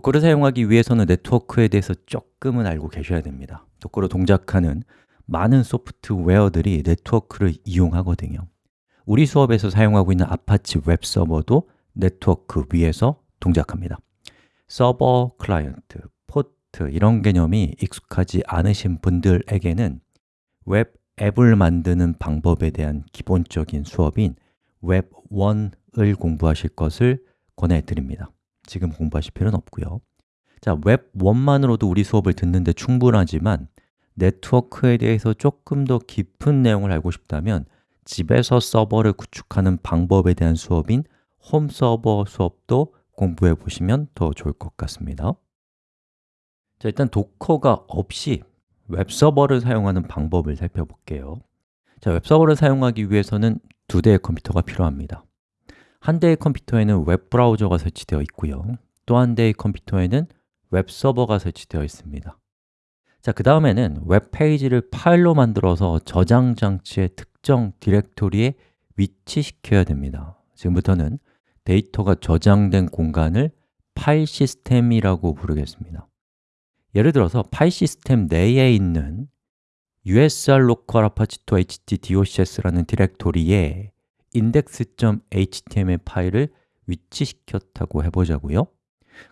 Docker를 사용하기 위해서는 네트워크에 대해서 조금은 알고 계셔야 됩니다. Docker로 동작하는 많은 소프트웨어들이 네트워크를 이용하거든요. 우리 수업에서 사용하고 있는 아파치 웹 서버도 네트워크 위에서 동작합니다. 서버, 클라이언트, 포트 이런 개념이 익숙하지 않으신 분들에게는 웹 앱을 만드는 방법에 대한 기본적인 수업인 웹 1을 공부하실 것을 권해드립니다 지금 공부하실 필요는 없고요. 자, 웹 1만으로도 우리 수업을 듣는데 충분하지만 네트워크에 대해서 조금 더 깊은 내용을 알고 싶다면 집에서 서버를 구축하는 방법에 대한 수업인 홈 서버 수업도 공부해 보시면 더 좋을 것 같습니다. 자, 일단 도커가 없이 웹 서버를 사용하는 방법을 살펴볼게요. 자, 웹 서버를 사용하기 위해서는 두 대의 컴퓨터가 필요합니다 한 대의 컴퓨터에는 웹브라우저가 설치되어 있고요. 또 한 대의 컴퓨터에는 웹서버가 설치되어 있습니다. 자, 그 다음에는 웹페이지를 파일로 만들어서 저장 장치의 특정 디렉토리에 위치시켜야 됩니다. 지금부터는 데이터가 저장된 공간을 파일 시스템이라고 부르겠습니다. 예를 들어서 파일 시스템 내에 있는 usr local apache2 htdocs라는 디렉토리에 index.html 파일을 위치시켰다고 해보자고요.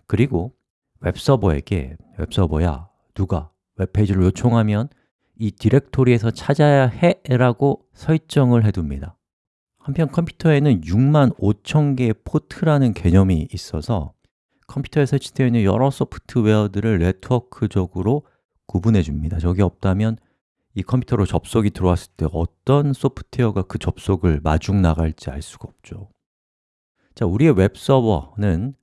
그리고 웹서버에게 웹서버야, 누가 웹페이지를 요청하면 이 디렉토리에서 찾아야 해 라고 설정을 해둡니다. 한편 컴퓨터에는 6만 5천 개의 포트라는 개념이 있어서 컴퓨터에 설치되어 있는 여러 소프트웨어들을 네트워크적으로 구분해 줍니다. 저게 없다면 이 컴퓨터로 접속이 들어왔을 때 어떤 소프트웨어가 그 접속을 마중 나갈지 알 수가 없죠. 자, 우리의 웹서버는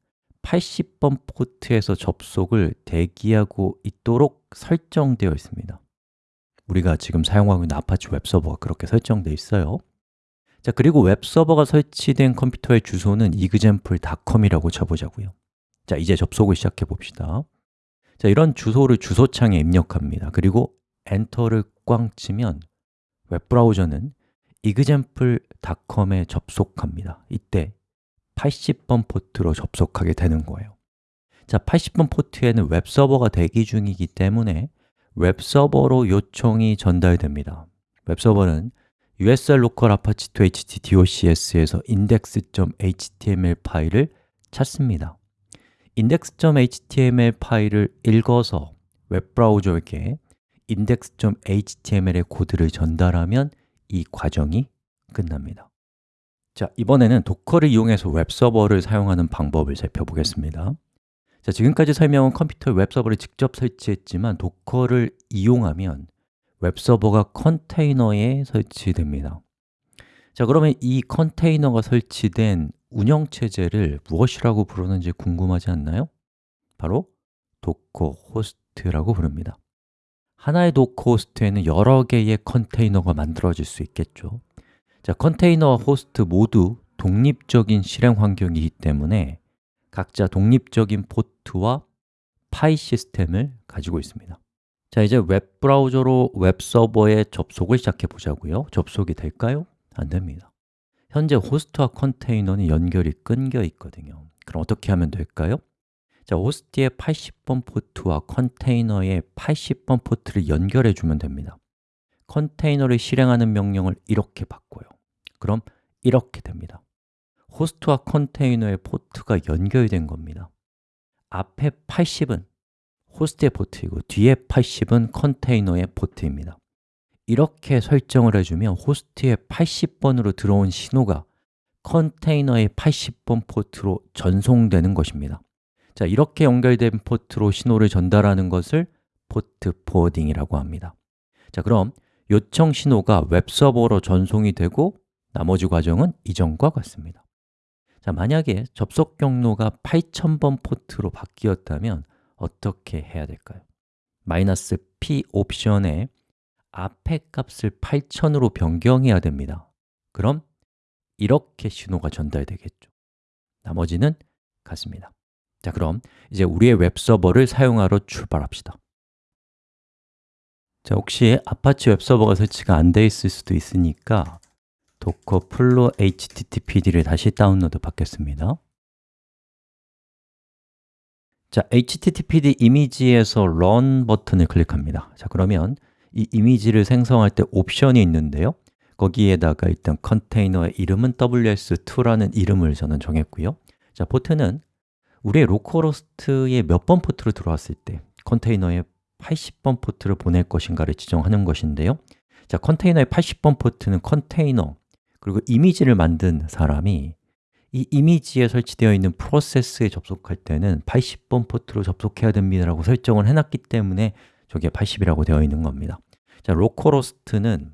80번 포트에서 접속을 대기하고 있도록 설정되어 있습니다. 우리가 지금 사용하고 있는 아파치 웹서버가 그렇게 설정되어 있어요. 자, 그리고 웹서버가 설치된 컴퓨터의 주소는 example.com이라고 쳐보자고요. 자, 이제 접속을 시작해 봅시다. 자, 이런 주소를 주소창에 입력합니다. 그리고 엔터를 꽝 치면 웹브라우저는 example.com에 접속합니다. 이때 80번 포트로 접속하게 되는 거예요. 자, 80번 포트에는 웹서버가 대기 중이기 때문에 웹서버로 요청이 전달됩니다. 웹서버는 usr local apache2 htdocs에서 index.html 파일을 찾습니다. index.html 파일을 읽어서 웹브라우저에게 index.html의 코드를 전달하면 이 과정이 끝납니다. 자, 이번에는 도커를 이용해서 웹서버를 사용하는 방법을 살펴보겠습니다. 자, 지금까지 설명은 컴퓨터 웹서버를 직접 설치했지만 도커를 이용하면 웹서버가 컨테이너에 설치됩니다. 자, 그러면 이 컨테이너가 설치된 운영체제를 무엇이라고 부르는지 궁금하지 않나요? 바로 도커 호스트라고 부릅니다 하나의 도커 호스트에는 여러 개의 컨테이너가 만들어질 수 있겠죠. 자, 컨테이너와 호스트 모두 독립적인 실행 환경이기 때문에 각자 독립적인 포트와 파일 시스템을 가지고 있습니다. 자, 이제 웹 브라우저로 웹 서버에 접속을 시작해 보자고요. 접속이 될까요? 안 됩니다. 현재 호스트와 컨테이너는 연결이 끊겨 있거든요. 그럼 어떻게 하면 될까요? 자, 호스트의 80번 포트와 컨테이너의 80번 포트를 연결해 주면 됩니다. 컨테이너를 실행하는 명령을 이렇게 바꿔요. 그럼 이렇게 됩니다. 호스트와 컨테이너의 포트가 연결된 겁니다. 앞에 80은 호스트의 포트이고 뒤에 80은 컨테이너의 포트입니다. 이렇게 설정을 해주면 호스트의 80번으로 들어온 신호가 컨테이너의 80번 포트로 전송되는 것입니다 자, 이렇게 연결된 포트로 신호를 전달하는 것을 port forwarding이라고 합니다. 자, 그럼 요청 신호가 웹서버로 전송이 되고 나머지 과정은 이전과 같습니다. 자, 만약에 접속 경로가 8000번 포트로 바뀌었다면 어떻게 해야 될까요? 마이너스 p 옵션에 앞에 값을 8000으로 변경해야 됩니다. 그럼 이렇게 신호가 전달되겠죠. 나머지는 같습니다 자, 그럼 이제 우리의 웹서버를 사용하러 출발합시다. 자, 혹시 아파치 웹서버가 설치가 안 돼 있을 수도 있으니까 도커 플로 httpd를 다시 다운로드 받겠습니다. 자, httpd 이미지에서 run 버튼을 클릭합니다. 자, 그러면 이 이미지를 생성할 때 옵션이 있는데요. 거기에다가 일단 컨테이너의 이름은 ws2라는 이름을 저는 정했고요. 자, 포트는 우리의 localhost에 몇번 포트로 들어왔을 때 컨테이너에 80번 포트를 보낼 것인가를 지정하는 것인데요. 자, 컨테이너의 80번 포트는 컨테이너 그리고 이미지를 만든 사람이 이 이미지에 설치되어 있는 프로세스에 접속할 때는 80번 포트로 접속해야 됩니다 라고 설정을 해놨기 때문에 저게 80이라고 되어 있는 겁니다. 자, localhost는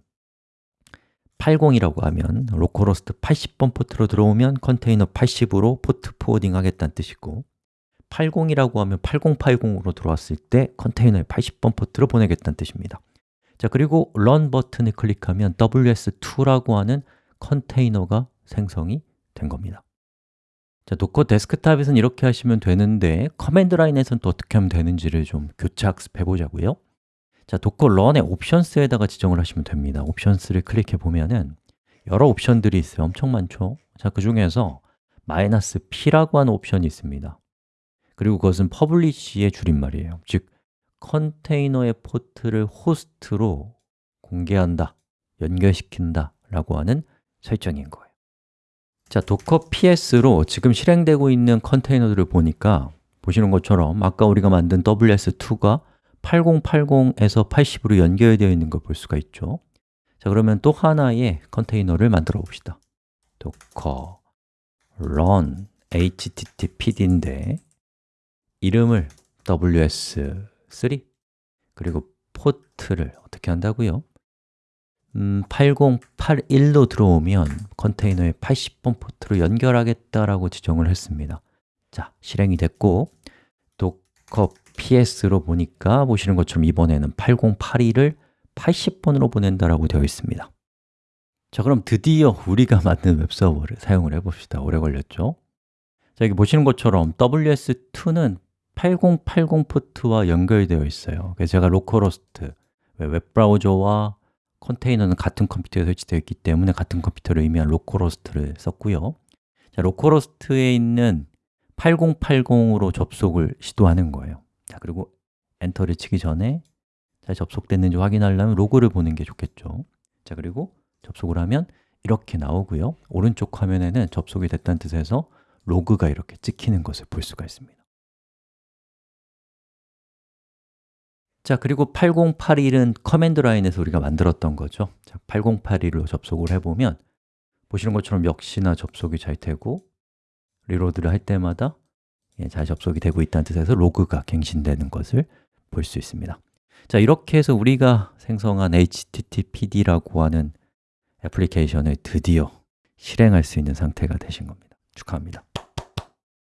80이라고 하면 localhost 80번 포트로 들어오면 컨테이너 80으로 port forwarding 하겠다는 뜻이고 80이라고 하면 8080으로 들어왔을 때 컨테이너에 80번 포트로 보내겠다는 뜻입니다. 자, 그리고 run 버튼을 클릭하면 ws2라고 하는 컨테이너가 생성이 된 겁니다. 자, 도커 데스크탑에서는 이렇게 하시면 되는데 command line에서는 또 어떻게 하면 되는지를 좀 교차 학습해 보자고요 자, docker run의 options에다가 지정을 하시면 됩니다. options를 클릭해 보면은 여러 옵션들이 있어요. 엄청 많죠? 자, 그 중에서 마이너스 "-p라고 하는 옵션이 있습니다. 그리고 그것은 publish의 줄임말이에요. 즉, 컨테이너의 포트를 호스트로 공개한다, 연결시킨다 라고 하는 설정인 거예요. 자, 도커 ps로 지금 실행되고 있는 컨테이너들을 보니까 보시는 것처럼 아까 우리가 만든 ws2가 8080에서 80으로 연결되어 있는 걸 볼 수가 있죠. 자, 그러면 또 하나의 컨테이너를 만들어 봅시다. docker run httpd인데 이름을 ws3 그리고 포트를 어떻게 한다고요? 음, 8081로 들어오면 컨테이너에 80번 포트로 연결하겠다라고 지정을 했습니다. 자, 실행이 됐고 docker ps로 보니까 보시는 것처럼 이번에는 8082를 80번으로 보낸다라고 되어 있습니다. 자, 그럼 드디어 우리가 만든 웹서버를 사용을 해봅시다. 오래 걸렸죠? 자, 여기 보시는 것처럼 ws2는 8080 포트와 연결되어 있어요. 그래서 제가 localhost, 웹브라우저와 컨테이너는 같은 컴퓨터에 설치되어 있기 때문에 같은 컴퓨터를 의미한 localhost를 썼고요. 자, localhost에 있는 8080으로 접속을 시도하는 거예요 자, 그리고 엔터를 치기 전에 잘 접속됐는지 확인하려면 로그를 보는 게 좋겠죠. 자, 그리고 접속을 하면 이렇게 나오고요. 오른쪽 화면에는 접속이 됐다는 뜻에서 로그가 이렇게 찍히는 것을 볼 수가 있습니다. 자, 그리고 8081은 command line에서 우리가 만들었던 거죠. 자, 8081로 접속을 해보면 보시는 것처럼 역시나 접속이 잘 되고 reload를 할 때마다 예, 잘 접속이 되고 있다는 뜻에서 로그가 갱신되는 것을 볼 수 있습니다. 자, 이렇게 해서 우리가 생성한 HTTPD라고 하는 애플리케이션을 드디어 실행할 수 있는 상태가 되신 겁니다. 축하합니다